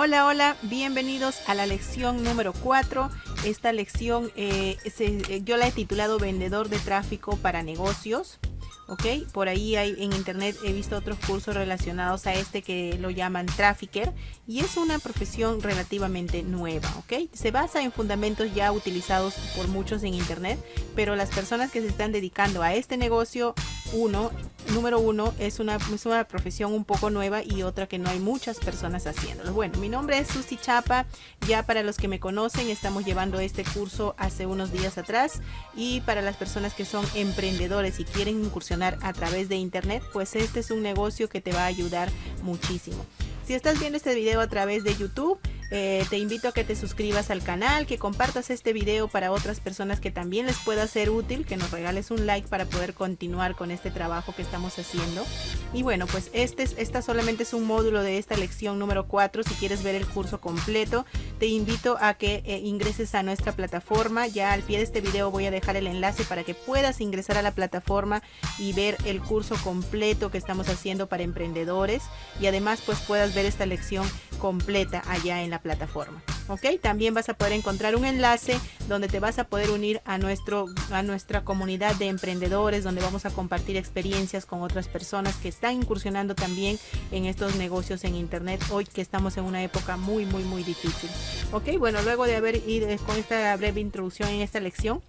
Hola, hola, bienvenidos a la lección número 4. Esta lección eh, se, yo la he titulado Vendedor de tráfico para negocios. ¿ok? Por ahí hay, en internet he visto otros cursos relacionados a este que lo llaman trafficker y es una profesión relativamente nueva, ¿ok? Se basa en fundamentos ya utilizados por muchos en internet, pero las personas que se están dedicando a este negocio, uno, número uno, es una, es una profesión un poco nueva y otra que no hay muchas personas haciéndolo. Bueno, mi nombre es Susi Chapa, ya para los que me conocen, estamos llevando este curso hace unos días atrás y para las personas que son emprendedores y quieren incursionar a través de internet, pues este es un negocio que te va a ayudar muchísimo. Si estás viendo este video a través de YouTube, eh, te invito a que te suscribas al canal, que compartas este video para otras personas que también les pueda ser útil, que nos regales un like para poder continuar con este trabajo que estamos haciendo. Y bueno, pues este es, esta solamente es un módulo de esta lección número 4. Si quieres ver el curso completo, te invito a que eh, ingreses a nuestra plataforma. Ya al pie de este video voy a dejar el enlace para que puedas ingresar a la plataforma y ver el curso completo que estamos haciendo para emprendedores. Y además pues puedas ver esta lección completa allá en la plataforma. ¿Ok? También vas a poder encontrar un enlace donde te vas a poder unir a, nuestro, a nuestra comunidad de emprendedores, donde vamos a compartir experiencias con otras personas que están incursionando también en estos negocios en internet hoy que estamos en una época muy, muy, muy difícil. ¿Ok? Bueno, luego de haber ido con esta breve introducción en esta lección,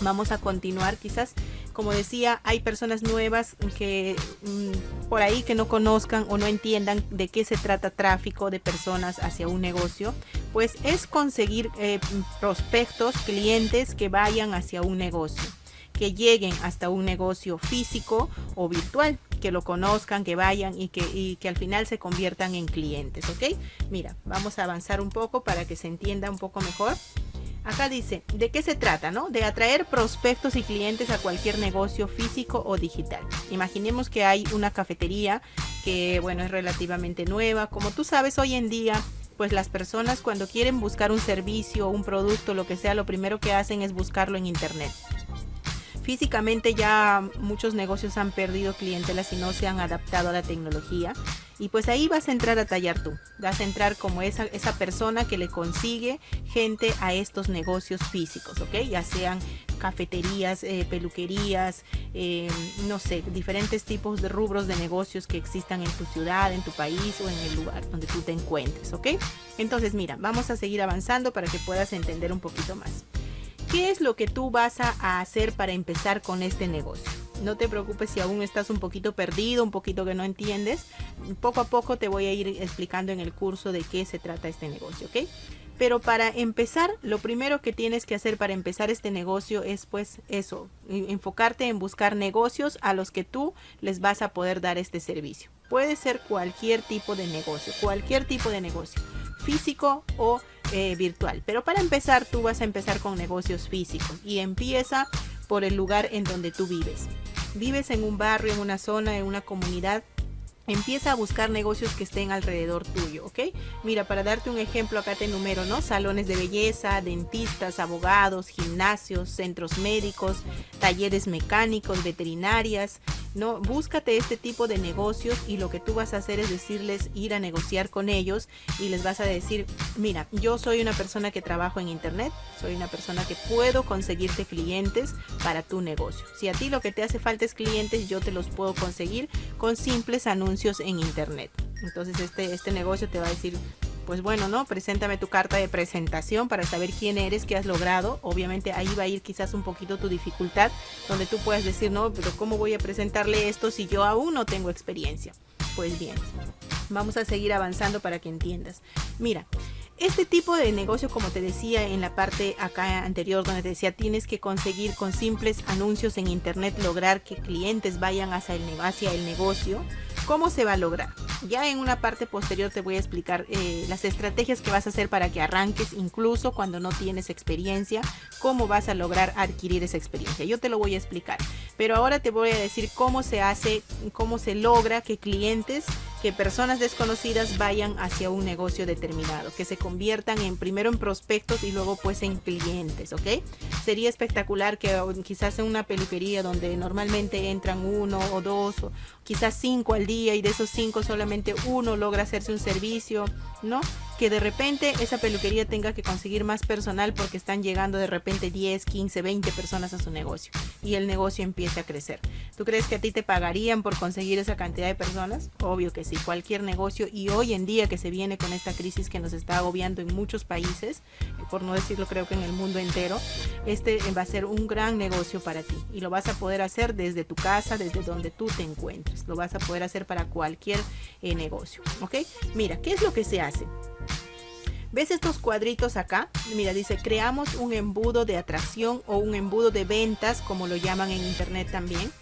vamos a continuar quizás como decía hay personas nuevas que mm, por ahí que no conozcan o no entiendan de qué se trata tráfico de personas hacia un negocio pues es conseguir eh, prospectos clientes que vayan hacia un negocio que lleguen hasta un negocio físico o virtual que lo conozcan, que vayan y que, y que al final se conviertan en clientes, ¿ok? Mira, vamos a avanzar un poco para que se entienda un poco mejor. Acá dice, ¿de qué se trata? No? De atraer prospectos y clientes a cualquier negocio físico o digital. Imaginemos que hay una cafetería que, bueno, es relativamente nueva. Como tú sabes, hoy en día, pues las personas cuando quieren buscar un servicio, un producto, lo que sea, lo primero que hacen es buscarlo en internet. Físicamente ya muchos negocios han perdido clientelas y no se han adaptado a la tecnología. Y pues ahí vas a entrar a tallar tú. Vas a entrar como esa, esa persona que le consigue gente a estos negocios físicos, ¿ok? Ya sean cafeterías, eh, peluquerías, eh, no sé, diferentes tipos de rubros de negocios que existan en tu ciudad, en tu país o en el lugar donde tú te encuentres, ¿ok? Entonces mira, vamos a seguir avanzando para que puedas entender un poquito más. ¿Qué es lo que tú vas a hacer para empezar con este negocio? No te preocupes si aún estás un poquito perdido, un poquito que no entiendes. Poco a poco te voy a ir explicando en el curso de qué se trata este negocio, ¿ok? Pero para empezar, lo primero que tienes que hacer para empezar este negocio es pues eso, enfocarte en buscar negocios a los que tú les vas a poder dar este servicio. Puede ser cualquier tipo de negocio, cualquier tipo de negocio, físico o eh, virtual. Pero para empezar, tú vas a empezar con negocios físicos y empieza por el lugar en donde tú vives. Vives en un barrio, en una zona, en una comunidad Empieza a buscar negocios que estén alrededor tuyo, ¿ok? Mira, para darte un ejemplo, acá te enumero, ¿no? Salones de belleza, dentistas, abogados, gimnasios, centros médicos, talleres mecánicos, veterinarias, ¿no? Búscate este tipo de negocios y lo que tú vas a hacer es decirles, ir a negociar con ellos y les vas a decir, mira, yo soy una persona que trabajo en internet, soy una persona que puedo conseguirte clientes para tu negocio. Si a ti lo que te hace falta es clientes, yo te los puedo conseguir con simples anuncios en internet. Entonces este, este negocio te va a decir, pues bueno, ¿no? Preséntame tu carta de presentación para saber quién eres, qué has logrado. Obviamente ahí va a ir quizás un poquito tu dificultad, donde tú puedes decir, no, pero ¿cómo voy a presentarle esto si yo aún no tengo experiencia? Pues bien, vamos a seguir avanzando para que entiendas. Mira, este tipo de negocio, como te decía en la parte acá anterior, donde te decía, tienes que conseguir con simples anuncios en internet lograr que clientes vayan hacia el, hacia el negocio ¿Cómo se va a lograr? Ya en una parte posterior te voy a explicar eh, las estrategias que vas a hacer para que arranques incluso cuando no tienes experiencia, cómo vas a lograr adquirir esa experiencia. Yo te lo voy a explicar, pero ahora te voy a decir cómo se hace, cómo se logra que clientes que personas desconocidas vayan hacia un negocio determinado, que se conviertan en primero en prospectos y luego pues en clientes, ¿ok? Sería espectacular que quizás en una peluquería donde normalmente entran uno o dos o quizás cinco al día y de esos cinco solamente uno logra hacerse un servicio, ¿no? Que de repente esa peluquería tenga que conseguir más personal porque están llegando de repente 10, 15, 20 personas a su negocio y el negocio empieza a crecer. ¿Tú crees que a ti te pagarían por conseguir esa cantidad de personas? Obvio que sí, cualquier negocio y hoy en día que se viene con esta crisis que nos está agobiando en muchos países, por no decirlo creo que en el mundo entero, este va a ser un gran negocio para ti y lo vas a poder hacer desde tu casa, desde donde tú te encuentres. Lo vas a poder hacer para cualquier eh, negocio, ¿ok? Mira, ¿qué es lo que se hace? ¿Ves estos cuadritos acá? Mira, dice, creamos un embudo de atracción o un embudo de ventas, como lo llaman en internet también.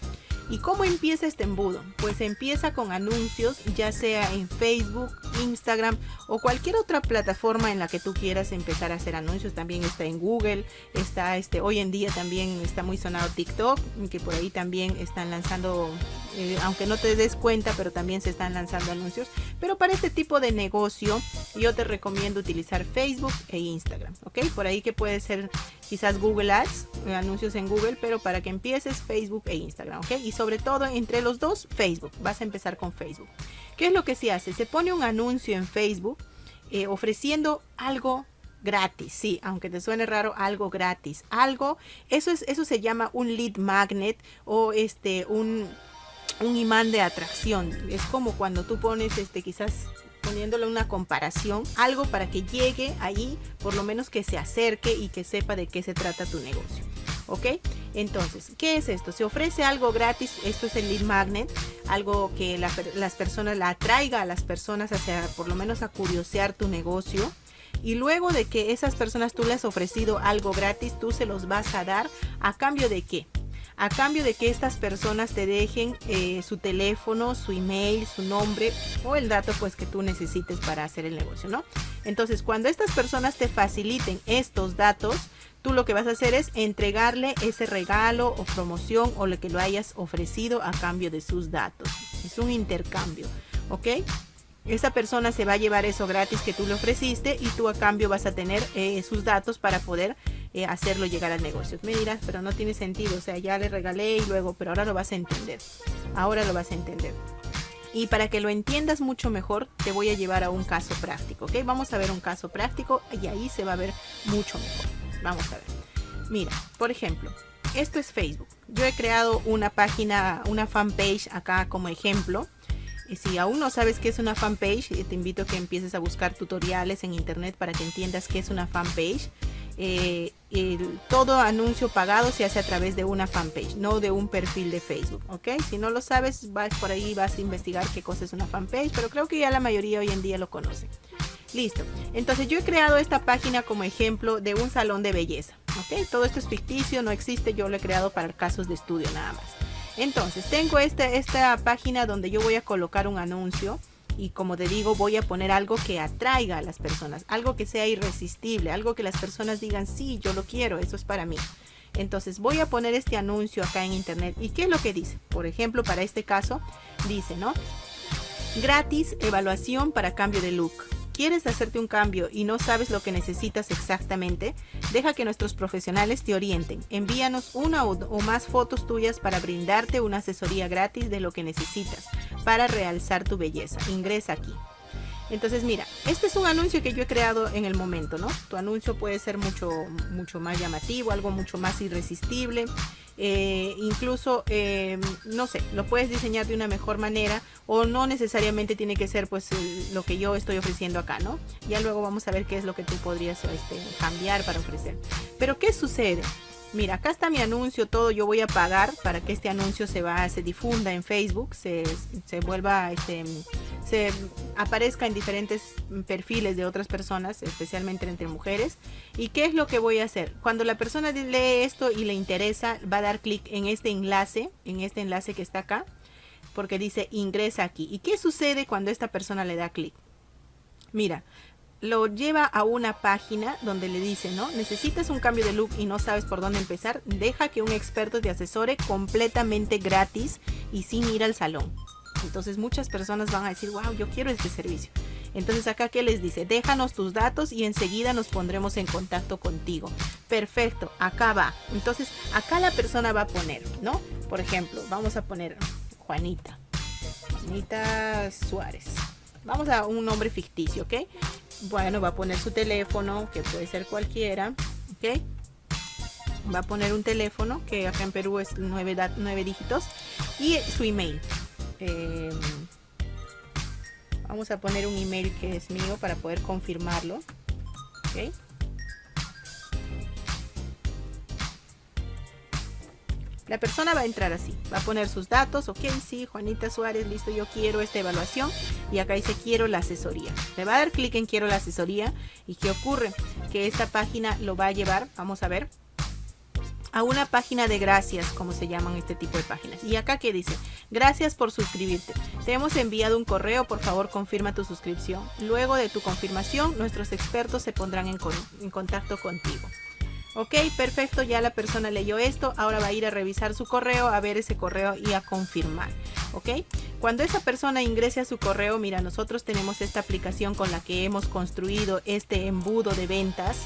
¿Y cómo empieza este embudo? Pues empieza con anuncios, ya sea en Facebook, Instagram o cualquier otra plataforma en la que tú quieras empezar a hacer anuncios. También está en Google, está este, hoy en día también está muy sonado TikTok, que por ahí también están lanzando, eh, aunque no te des cuenta, pero también se están lanzando anuncios. Pero para este tipo de negocio, yo te recomiendo utilizar Facebook e Instagram, ¿ok? Por ahí que puede ser quizás Google Ads, eh, anuncios en Google, pero para que empieces Facebook e Instagram, ¿ok? Y sobre todo entre los dos, Facebook. Vas a empezar con Facebook. ¿Qué es lo que se hace? Se pone un anuncio en Facebook eh, ofreciendo algo gratis, sí, aunque te suene raro, algo gratis, algo, eso es, eso se llama un lead magnet o este, un, un imán de atracción. Es como cuando tú pones, este, quizás poniéndole una comparación, algo para que llegue ahí, por lo menos que se acerque y que sepa de qué se trata tu negocio. ¿Ok? Entonces, ¿qué es esto? Se ofrece algo gratis, esto es el lead magnet, algo que las personas la atraiga a las personas hacia, por lo menos a curiosear tu negocio. Y luego de que esas personas tú les has ofrecido algo gratis, tú se los vas a dar a cambio de qué? A cambio de que estas personas te dejen eh, su teléfono, su email, su nombre o el dato pues que tú necesites para hacer el negocio, ¿no? Entonces, cuando estas personas te faciliten estos datos, tú lo que vas a hacer es entregarle ese regalo o promoción o lo que lo hayas ofrecido a cambio de sus datos. Es un intercambio, ¿ok? Esa persona se va a llevar eso gratis que tú le ofreciste y tú a cambio vas a tener eh, sus datos para poder eh, hacerlo llegar al negocio. Me dirás, pero no tiene sentido, o sea, ya le regalé y luego, pero ahora lo vas a entender. Ahora lo vas a entender. Y para que lo entiendas mucho mejor, te voy a llevar a un caso práctico, ¿ok? Vamos a ver un caso práctico y ahí se va a ver mucho mejor. Vamos a ver. Mira, por ejemplo, esto es Facebook. Yo he creado una página, una fanpage acá como ejemplo. Y si aún no sabes qué es una fanpage, eh, te invito a que empieces a buscar tutoriales en internet para que entiendas qué es una fanpage. Eh, todo anuncio pagado se hace a través de una fanpage, no de un perfil de Facebook, ¿ok? Si no lo sabes, vas por ahí, vas a investigar qué cosa es una fanpage, pero creo que ya la mayoría hoy en día lo conoce. Listo. Entonces yo he creado esta página como ejemplo de un salón de belleza, ¿ok? Todo esto es ficticio, no existe, yo lo he creado para casos de estudio nada más. Entonces tengo esta, esta página donde yo voy a colocar un anuncio y como te digo voy a poner algo que atraiga a las personas, algo que sea irresistible, algo que las personas digan sí, yo lo quiero, eso es para mí. Entonces voy a poner este anuncio acá en internet y qué es lo que dice. Por ejemplo, para este caso dice, ¿no? Gratis evaluación para cambio de look. ¿Quieres hacerte un cambio y no sabes lo que necesitas exactamente? Deja que nuestros profesionales te orienten. Envíanos una o más fotos tuyas para brindarte una asesoría gratis de lo que necesitas para realzar tu belleza. Ingresa aquí. Entonces mira, este es un anuncio que yo he creado en el momento, ¿no? Tu anuncio puede ser mucho, mucho más llamativo, algo mucho más irresistible. Eh, incluso, eh, no sé, lo puedes diseñar de una mejor manera o no necesariamente tiene que ser pues lo que yo estoy ofreciendo acá, ¿no? Ya luego vamos a ver qué es lo que tú podrías este, cambiar para ofrecer. Pero ¿qué sucede? Mira, acá está mi anuncio, todo yo voy a pagar para que este anuncio se va, se difunda en Facebook, se, se vuelva, este, se aparezca en diferentes perfiles de otras personas, especialmente entre mujeres. ¿Y qué es lo que voy a hacer? Cuando la persona lee esto y le interesa, va a dar clic en este enlace, en este enlace que está acá, porque dice ingresa aquí. ¿Y qué sucede cuando esta persona le da clic? Mira, lo lleva a una página donde le dice, ¿no? Necesitas un cambio de look y no sabes por dónde empezar, deja que un experto te asesore completamente gratis y sin ir al salón. Entonces muchas personas van a decir, wow, yo quiero este servicio. Entonces acá que les dice, déjanos tus datos y enseguida nos pondremos en contacto contigo. Perfecto, acá va. Entonces acá la persona va a poner, ¿no? Por ejemplo, vamos a poner Juanita. Juanita Suárez. Vamos a un nombre ficticio, ¿ok? Bueno, va a poner su teléfono, que puede ser cualquiera, ¿ok? Va a poner un teléfono, que acá en Perú es nueve, nueve dígitos, y su email. Em, vamos a poner un email que es mío para poder confirmarlo, ¿ok? La persona va a entrar así, va a poner sus datos, ok, sí, Juanita Suárez, listo, yo quiero esta evaluación y acá dice quiero la asesoría. Le va a dar clic en quiero la asesoría y ¿qué ocurre? Que esta página lo va a llevar, vamos a ver, a una página de gracias, como se llaman este tipo de páginas. Y acá que dice, gracias por suscribirte. Te hemos enviado un correo, por favor confirma tu suscripción. Luego de tu confirmación, nuestros expertos se pondrán en, en contacto contigo. Ok, perfecto, ya la persona leyó esto, ahora va a ir a revisar su correo, a ver ese correo y a confirmar. Ok, cuando esa persona ingrese a su correo, mira, nosotros tenemos esta aplicación con la que hemos construido este embudo de ventas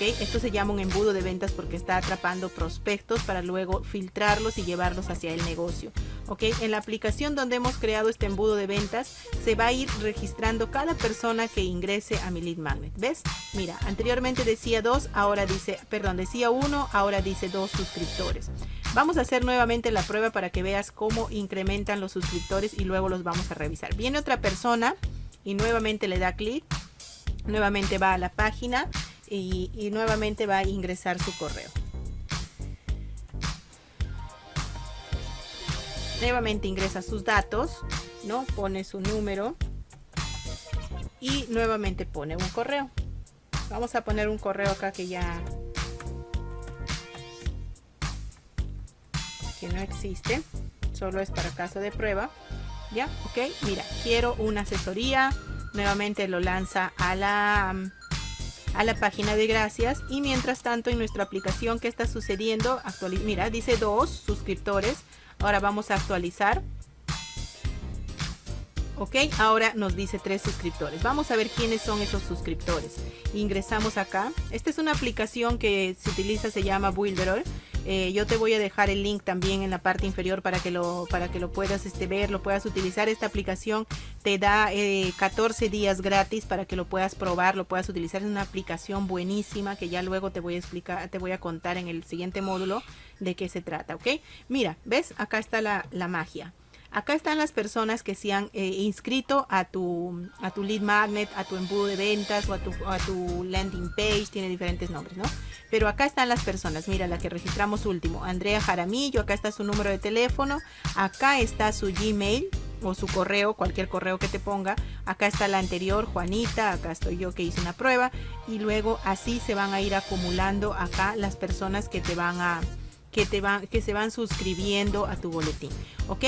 esto se llama un embudo de ventas porque está atrapando prospectos para luego filtrarlos y llevarlos hacia el negocio, ¿ok? En la aplicación donde hemos creado este embudo de ventas, se va a ir registrando cada persona que ingrese a mi lead magnet, ¿ves? Mira, anteriormente decía dos, ahora dice, perdón, decía uno, ahora dice dos suscriptores. Vamos a hacer nuevamente la prueba para que veas cómo incrementan los suscriptores y luego los vamos a revisar. Viene otra persona y nuevamente le da clic, nuevamente va a la página y, nuevamente va a ingresar su correo. Nuevamente ingresa sus datos, ¿no? Pone su número y nuevamente pone un correo. Vamos a poner un correo acá que ya que no existe, solo es para caso de prueba. Ya, ok, mira, quiero una asesoría. Nuevamente lo lanza a la a la página de gracias y mientras tanto en nuestra aplicación ¿qué está sucediendo? mira, dice dos suscriptores. Ahora vamos a actualizar. Ok, ahora nos dice tres suscriptores. Vamos a ver quiénes son esos suscriptores. Ingresamos acá. Esta es una aplicación que se utiliza, se llama Builderall eh, yo te voy a dejar el link también en la parte inferior para que lo, para que lo puedas este, ver, lo puedas utilizar. Esta aplicación te da 14 eh, días gratis para que lo puedas probar, lo puedas utilizar. Es una aplicación buenísima que ya luego te voy a explicar, te voy a contar en el siguiente módulo de qué se trata, ¿ok? Mira, ¿ves? Acá está la, la magia. Acá están las personas que se han eh, inscrito a tu, a tu lead magnet, a tu embudo de ventas o a tu, a tu landing page, tiene diferentes nombres, ¿no? Pero acá están las personas, mira la que registramos último, Andrea Jaramillo, acá está su número de teléfono, acá está su Gmail o su correo, cualquier correo que te ponga, acá está la anterior, Juanita, acá estoy yo que hice una prueba. Y luego así se van a ir acumulando acá las personas que te van a que, te van, que se van suscribiendo a tu boletín. ¿Ok?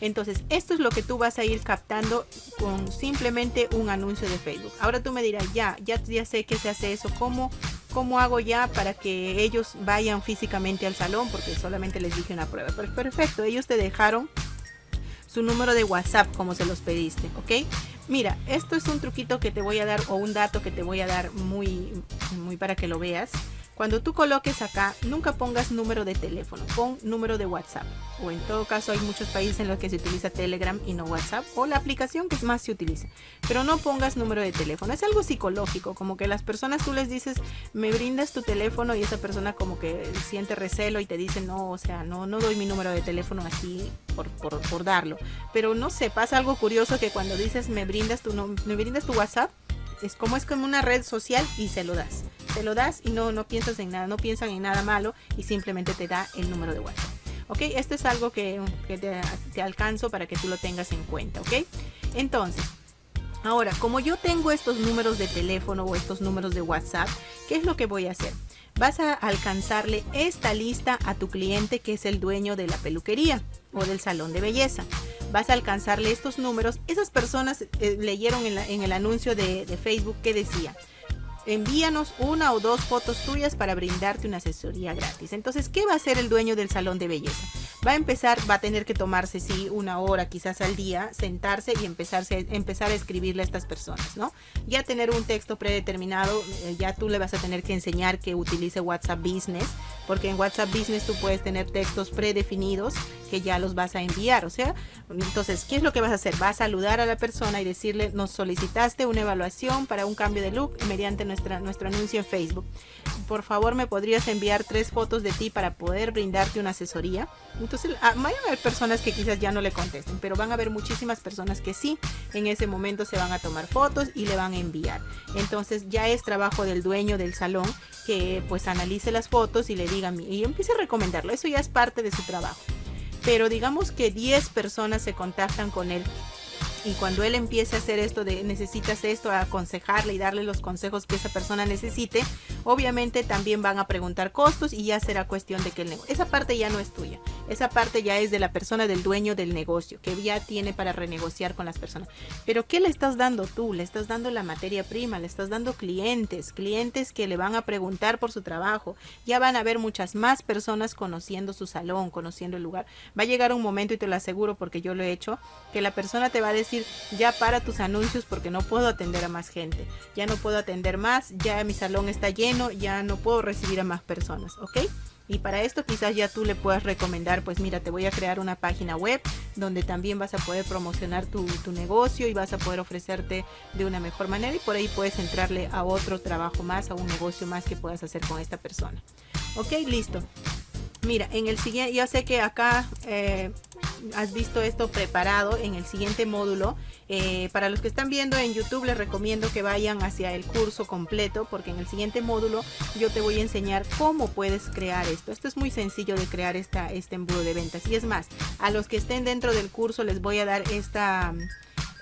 Entonces, esto es lo que tú vas a ir captando con simplemente un anuncio de Facebook. Ahora tú me dirás, ya, ya, ya sé que se hace eso. ¿Cómo, ¿Cómo hago ya para que ellos vayan físicamente al salón? Porque solamente les dije una prueba. Pero perfecto, ellos te dejaron su número de WhatsApp como se los pediste, ¿ok? Mira, esto es un truquito que te voy a dar o un dato que te voy a dar muy, muy para que lo veas. Cuando tú coloques acá, nunca pongas número de teléfono, pon número de WhatsApp. O en todo caso hay muchos países en los que se utiliza Telegram y no WhatsApp. O la aplicación que más se utiliza. Pero no pongas número de teléfono. Es algo psicológico, como que las personas tú les dices, me brindas tu teléfono y esa persona como que siente recelo y te dice, no, o sea, no, no doy mi número de teléfono así por, por, darlo. Pero no sé, pasa algo curioso que cuando dices, me brindas tu, me brindas tu WhatsApp, es como es como una red social y se lo das. Se lo das y no, no piensas en nada, no piensan en nada malo y simplemente te da el número de WhatsApp. ¿Ok? Esto es algo que, te, te, alcanzo para que tú lo tengas en cuenta. ¿Ok? Entonces, ahora, como yo tengo estos números de teléfono o estos números de WhatsApp, ¿qué es lo que voy a hacer? Vas a alcanzarle esta lista a tu cliente que es el dueño de la peluquería o del salón de belleza vas a alcanzarle estos números. Esas personas eh, leyeron en, el anuncio de, de Facebook que decía, envíanos una o dos fotos tuyas para brindarte una asesoría gratis. Entonces, ¿qué va a hacer el dueño del salón de belleza? Va a empezar, va a tener que tomarse, sí, una hora quizás al día, sentarse y empezar a escribirle a estas personas, ¿no? Ya tener un texto predeterminado, eh, ya tú le vas a tener que enseñar que utilice WhatsApp Business, porque en WhatsApp Business tú puedes tener textos predefinidos que ya los vas a enviar, o sea, entonces, ¿qué es lo que vas a hacer? Vas a saludar a la persona y decirle, nos solicitaste una evaluación para un cambio de look mediante nuestro anuncio en Facebook. Por favor, me podrías enviar tres fotos de ti para poder brindarte una asesoría. Entonces, ah, van a haber personas que quizás ya no le contesten, pero van a haber muchísimas personas que sí, en ese momento se van a tomar fotos y le van a enviar. Entonces, ya es trabajo del dueño del salón que pues analice las fotos y le diga y empiece a recomendarlo. Eso ya es parte de su trabajo. Pero digamos que 10 personas se contactan con él y cuando él empiece a hacer esto de necesitas esto, a aconsejarle y darle los consejos que esa persona necesite, obviamente también van a preguntar costos y ya será cuestión de que el negocio, esa parte ya no es tuya, esa parte ya es de la persona del dueño del negocio, que ya tiene para renegociar con las personas. Pero ¿qué le estás dando tú? Le estás dando la materia prima, le estás dando clientes, clientes que le van a preguntar por su trabajo. Ya van a haber muchas más personas conociendo su salón, conociendo el lugar. Va a llegar un momento, y te lo aseguro porque yo lo he hecho, que la persona te va a decir, ya para tus anuncios porque no puedo atender a más gente, ya no puedo atender más, ya mi salón está lleno, ya no puedo recibir a más personas, ¿ok? Y para esto quizás ya tú le puedas recomendar, pues mira, te voy a crear una página web donde también vas a poder promocionar tu, tu, negocio y vas a poder ofrecerte de una mejor manera y por ahí puedes entrarle a otro trabajo más, a un negocio más que puedas hacer con esta persona. Ok, listo. Mira, en el siguiente, yo sé que acá eh, has visto esto preparado en el siguiente módulo. Eh, para los que están viendo en YouTube les recomiendo que vayan hacia el curso completo porque en el siguiente módulo yo te voy a enseñar cómo puedes crear esto. Esto es muy sencillo de crear esta, este embudo de ventas. Y es más, a los que estén dentro del curso les voy a dar esta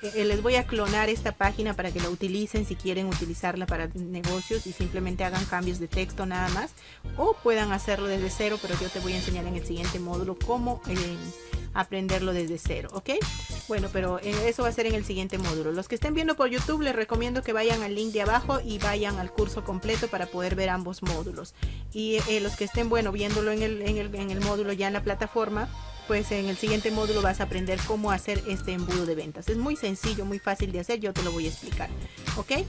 eh, les voy a clonar esta página para que la utilicen si quieren utilizarla para negocios y simplemente hagan cambios de texto nada más o puedan hacerlo desde cero pero yo te voy a enseñar en el siguiente módulo cómo eh, aprenderlo desde cero ok bueno pero eh, eso va a ser en el siguiente módulo los que estén viendo por youtube les recomiendo que vayan al link de abajo y vayan al curso completo para poder ver ambos módulos y los que estén bueno viéndolo en el, en el, en el módulo ya en la plataforma pues en el siguiente módulo vas a aprender cómo hacer este embudo de ventas. Es muy sencillo, muy fácil de hacer, yo te lo voy a explicar. ¿Ok?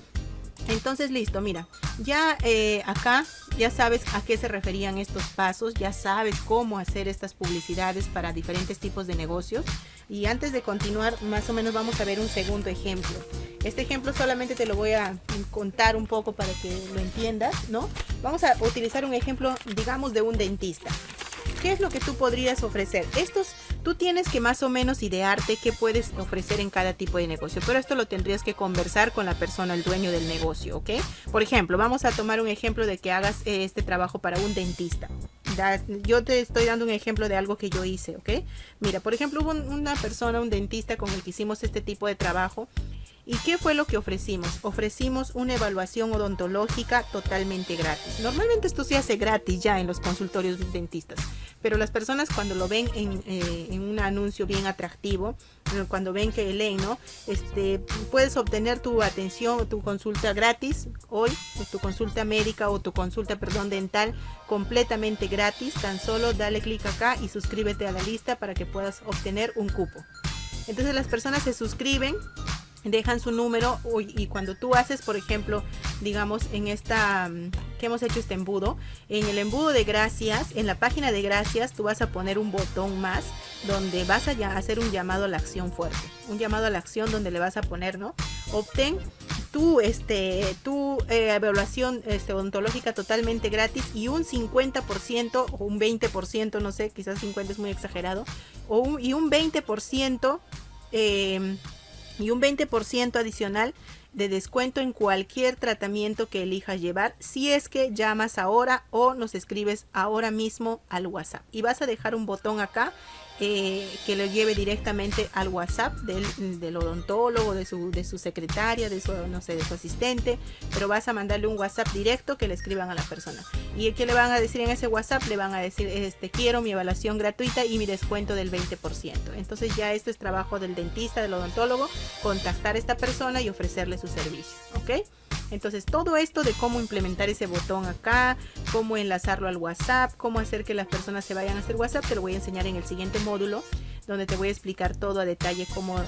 Entonces listo, mira, ya eh, acá ya sabes a qué se referían estos pasos, ya sabes cómo hacer estas publicidades para diferentes tipos de negocios. Y antes de continuar, más o menos vamos a ver un segundo ejemplo. Este ejemplo solamente te lo voy a contar un poco para que lo entiendas, ¿no? Vamos a utilizar un ejemplo, digamos, de un dentista. ¿Qué es lo que tú podrías ofrecer? Estos, tú tienes que más o menos idearte qué puedes ofrecer en cada tipo de negocio, pero esto lo tendrías que conversar con la persona, el dueño del negocio, ¿ok? Por ejemplo, vamos a tomar un ejemplo de que hagas eh, este trabajo para un dentista. Yo te estoy dando un ejemplo de algo que yo hice, ¿ok? Mira, por ejemplo, hubo una persona, un dentista con el que hicimos este tipo de trabajo ¿Y qué fue lo que ofrecimos? Ofrecimos una evaluación odontológica totalmente gratis. Normalmente esto se hace gratis ya en los consultorios dentistas, pero las personas cuando lo ven en, eh, un anuncio bien atractivo, eh, cuando ven que ¿no? Este, puedes obtener tu atención, tu consulta gratis hoy, tu consulta médica o tu consulta, perdón, dental completamente gratis. Tan solo dale clic acá y suscríbete a la lista para que puedas obtener un cupo. Entonces las personas se suscriben dejan su número y cuando tú haces, por ejemplo, digamos en esta mm, que hemos hecho este embudo, en el embudo de gracias, en la página de gracias, tú vas a poner un botón más donde vas a hacer un llamado a la acción fuerte, un llamado a la acción donde le vas a poner, ¿no? Obtén tu, este, tu eh, evaluación este, odontológica totalmente gratis y un 50% o un 20%, no sé, quizás 50 es muy exagerado, o y un 20% eh, y un 20% adicional de descuento en cualquier tratamiento que elijas llevar si es que llamas ahora o nos escribes ahora mismo al WhatsApp. Y vas a dejar un botón acá eh, que lo lleve directamente al WhatsApp del, odontólogo, de su, secretaria, de su, no sé, de su asistente, pero vas a mandarle un WhatsApp directo que le escriban a la persona. ¿Y qué le van a decir en ese WhatsApp? Le van a decir, este, quiero mi evaluación gratuita y mi descuento del 20%. Entonces ya esto es trabajo del dentista, del odontólogo, contactar a esta persona y ofrecerle su servicio, ¿ok? Entonces todo esto de cómo implementar ese botón acá, cómo enlazarlo al WhatsApp, cómo hacer que las personas se vayan a hacer WhatsApp, te lo voy a enseñar en el siguiente módulo donde te voy a explicar todo a detalle cómo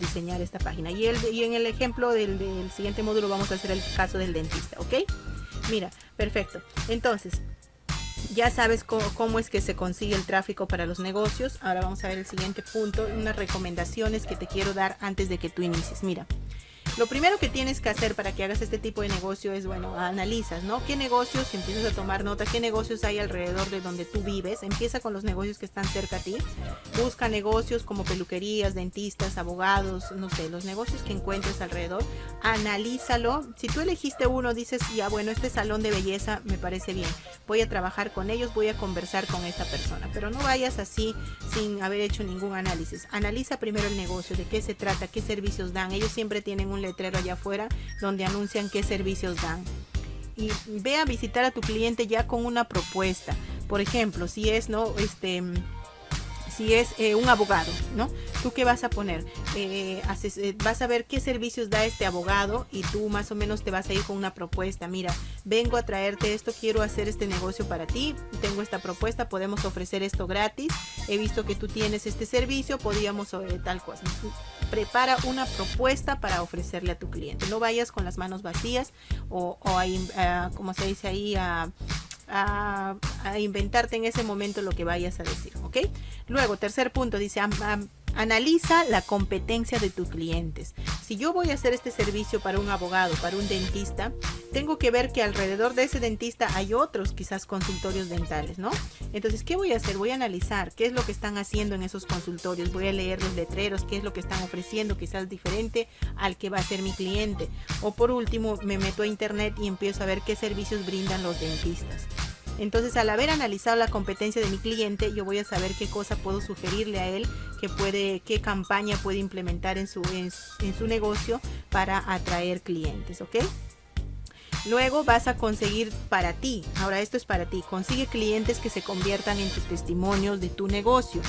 diseñar esta página. Y, el, y en el ejemplo del, del siguiente módulo vamos a hacer el caso del dentista, ¿ok? Mira, perfecto. Entonces, ya sabes cómo, es que se consigue el tráfico para los negocios. Ahora vamos a ver el siguiente punto, unas recomendaciones que te quiero dar antes de que tú inicies. Mira, lo primero que tienes que hacer para que hagas este tipo de negocio es, bueno, analizas, ¿no? ¿Qué negocios, empiezas a tomar nota, qué negocios hay alrededor de donde tú vives? Empieza con los negocios que están cerca a ti. Busca negocios como peluquerías, dentistas, abogados, no sé, los negocios que encuentres alrededor. Analízalo. Si tú elegiste uno, dices, ya, bueno, este salón de belleza me parece bien. Voy a trabajar con ellos, voy a conversar con esta persona. Pero no vayas así sin haber hecho ningún análisis. Analiza primero el negocio, de qué se trata, qué servicios dan. Ellos siempre tienen un letrero allá afuera donde anuncian qué servicios dan. Y ve a visitar a tu cliente ya con una propuesta. Por ejemplo, si es, ¿no? Este si es eh, un abogado, ¿no? ¿Tú qué vas a poner? Eh, eh, vas a ver qué servicios da este abogado y tú más o menos te vas a ir con una propuesta. Mira, vengo a traerte esto, quiero hacer este negocio para ti, tengo esta propuesta, podemos ofrecer esto gratis, he visto que tú tienes este servicio, podríamos tal cosa. Prepara una propuesta para ofrecerle a tu cliente. No vayas con las manos vacías o, a, como se dice ahí, a a, inventarte en ese momento lo que vayas a decir, ¿ok? Luego, tercer punto, dice, analiza la competencia de tus clientes. Si yo voy a hacer este servicio para un abogado, para un dentista, tengo que ver que alrededor de ese dentista hay otros quizás consultorios dentales, ¿no? Entonces, ¿qué voy a hacer? Voy a analizar qué es lo que están haciendo en esos consultorios, voy a leer los letreros, qué es lo que están ofreciendo, quizás diferente al que va a ser mi cliente. O por último, me meto a internet y empiezo a ver qué servicios brindan los dentistas. Entonces, al haber analizado la competencia de mi cliente, yo voy a saber qué cosa puedo sugerirle a él, qué, puede, qué campaña puede implementar en su, en, su negocio para atraer clientes, ¿ok? Luego vas a conseguir para ti, ahora esto es para ti, consigue clientes que se conviertan en tus testimonios de tu negocio.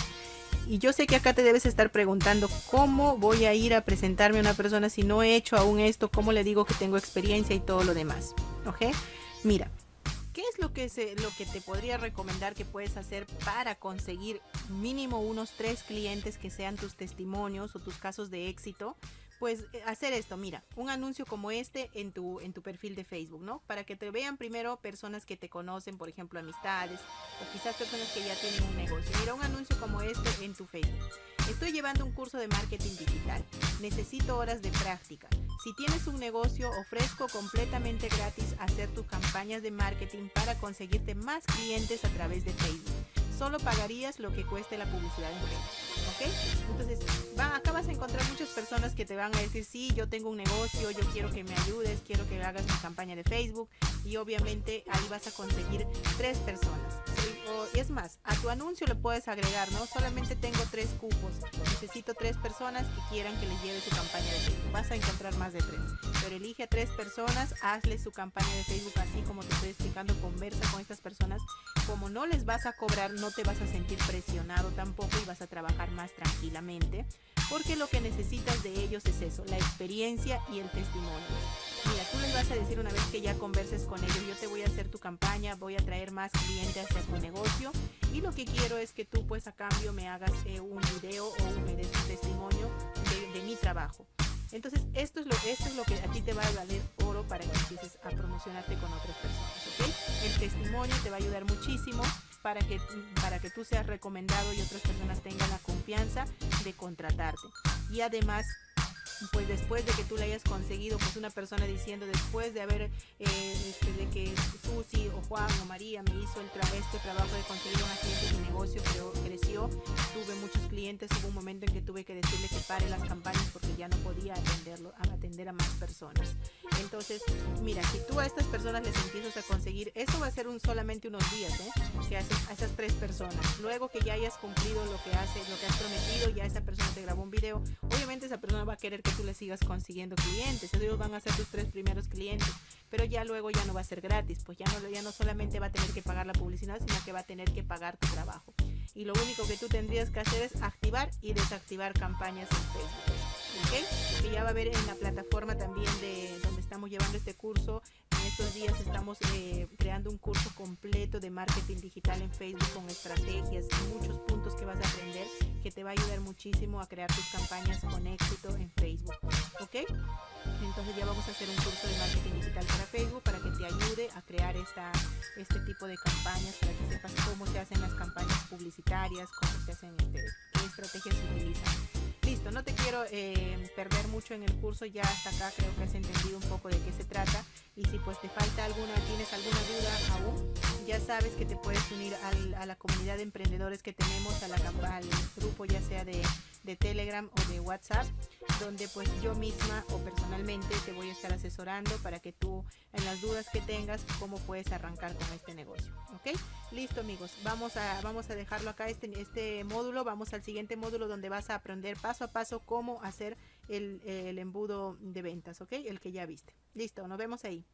Y yo sé que acá te debes estar preguntando cómo voy a ir a presentarme a una persona si no he hecho aún esto, cómo le digo que tengo experiencia y todo lo demás. ¿Ok? Mira, ¿Qué es lo que, se, lo que te podría recomendar que puedes hacer para conseguir mínimo unos tres clientes que sean tus testimonios o tus casos de éxito? Pues eh, hacer esto, mira, un anuncio como este en tu, en tu perfil de Facebook, ¿no? Para que te vean primero personas que te conocen, por ejemplo, amistades o quizás personas que ya tienen un negocio. Mira, un anuncio como este en tu Facebook. Estoy llevando un curso de marketing digital. Necesito horas de práctica. Si tienes un negocio, ofrezco completamente gratis hacer tus campañas de marketing para conseguirte más clientes a través de Facebook. Solo pagarías lo que cueste la publicidad en Facebook. ¿Ok? Entonces, va, acá vas a encontrar muchas personas que te van a decir, sí, yo tengo un negocio, yo quiero que me ayudes, quiero que hagas mi campaña de Facebook. Y obviamente ahí vas a conseguir tres personas y es más, a tu anuncio le puedes agregar, ¿no? Solamente tengo tres cupos, necesito tres personas que quieran que les lleve su campaña de Facebook. Vas a encontrar más de tres, pero elige a tres personas, hazle su campaña de Facebook así como te estoy explicando, conversa con estas personas. Como no les vas a cobrar, no te vas a sentir presionado tampoco y vas a trabajar más tranquilamente, porque lo que necesitas de ellos es eso, la experiencia y el testimonio. Mira, tú les vas a decir una vez que ya converses con ellos, yo te voy a hacer tu campaña, voy a traer más clientes hacia tu negocio y lo que quiero es que tú pues a cambio me hagas eh, un video o me des un testimonio de, mi trabajo. Entonces esto es, lo, esto es lo que a ti te va a valer oro para que empieces a promocionarte con otras personas, El testimonio te va a ayudar muchísimo para que, para que tú seas recomendado y otras personas tengan la confianza de contratarte. Y además pues después de que tú le hayas conseguido pues una persona diciendo después de haber eh, este, de que Susi o Juan o María me hizo el este trabajo de conseguir una cliente mi negocio creció tuve muchos clientes hubo un momento en que tuve que decirle que pare las campañas porque ya no podía atenderlo atender a más personas entonces mira si tú a estas personas les empiezas a conseguir eso va a ser un solamente unos días ¿eh? que haces a esas tres personas luego que ya hayas cumplido lo que haces lo que has prometido ya esa persona te grabó un video obviamente esa persona va a querer que tú le sigas consiguiendo clientes. Ellos van a ser tus tres primeros clientes, pero ya luego ya no va a ser gratis, pues ya no, ya no solamente va a tener que pagar la publicidad, sino que va a tener que pagar tu trabajo. Y lo único que tú tendrías que hacer es activar y desactivar campañas en Facebook. ¿Ok? Que ya va a ver en la plataforma también de donde estamos llevando este curso. En estos días estamos eh, creando un curso completo de marketing digital en Facebook con estrategias y muchos puntos que vas a aprender que te va a ayudar muchísimo a crear tus campañas con éxito en Facebook. ¿Ok? Entonces ya vamos a hacer un curso de marketing digital para Facebook para que te ayude a crear esta, este tipo de campañas, para que sepas cómo se hacen las campañas publicitarias, cómo se hacen, este, qué estrategias se utilizan. No te quiero eh, perder mucho en el curso, ya hasta acá creo que has entendido un poco de qué se trata y si pues te falta alguna, tienes alguna duda aún, ya sabes que te puedes unir a la comunidad de emprendedores que tenemos, a la, al grupo ya sea de, de Telegram o de WhatsApp, donde pues yo misma o personalmente te voy a estar asesorando para que tú en las dudas que tengas, cómo puedes arrancar con este negocio. ¿Ok? Listo amigos, vamos a, vamos a dejarlo acá este, este módulo, vamos al siguiente módulo donde vas a aprender paso a paso cómo hacer el, el embudo de ventas, ¿ok? El que ya viste. Listo, nos vemos ahí.